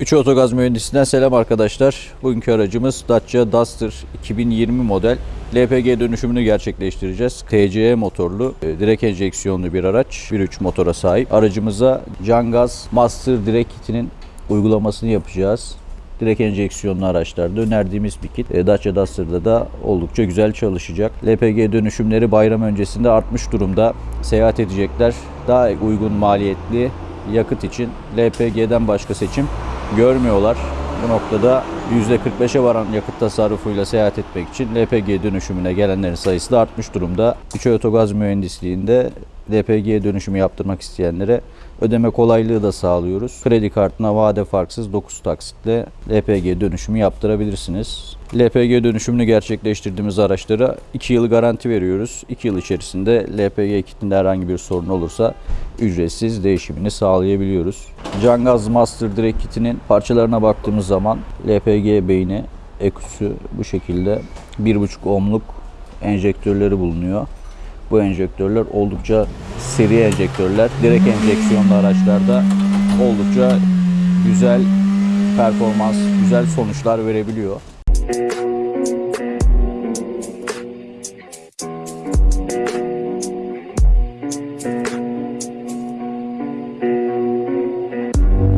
3 Otogaz Mühendisinden selam arkadaşlar. Bugünkü aracımız Dacia Duster 2020 model. LPG dönüşümünü gerçekleştireceğiz. TCE motorlu, e, direk enjeksiyonlu bir araç. 1.3 motora sahip. Aracımıza Cangaz Master Direk Kit'inin uygulamasını yapacağız. Direk enjeksiyonlu araçlarda önerdiğimiz bir kit. E, Dacia Duster'da da oldukça güzel çalışacak. LPG dönüşümleri bayram öncesinde artmış durumda. Seyahat edecekler. Daha uygun maliyetli yakıt için LPG'den başka seçim görmüyorlar. Bu noktada %45'e varan yakıt tasarrufuyla seyahat etmek için LPG dönüşümüne gelenlerin sayısı da artmış durumda. Üçü Otogaz Mühendisliği'nde LPG dönüşümü yaptırmak isteyenlere ödeme kolaylığı da sağlıyoruz. Kredi kartına vade farksız 9 taksitle LPG dönüşümü yaptırabilirsiniz. LPG dönüşümünü gerçekleştirdiğimiz araçlara 2 yıl garanti veriyoruz. 2 yıl içerisinde LPG kitinde herhangi bir sorun olursa ücretsiz değişimini sağlayabiliyoruz. Cangaz Master Direct kitinin parçalarına baktığımız zaman LPG beyni, eküsü bu şekilde 1.5 ohmluk enjektörleri bulunuyor. Bu enjektörler oldukça seri enjektörler. Direkt enjeksiyonlu araçlarda oldukça güzel performans, güzel sonuçlar verebiliyor.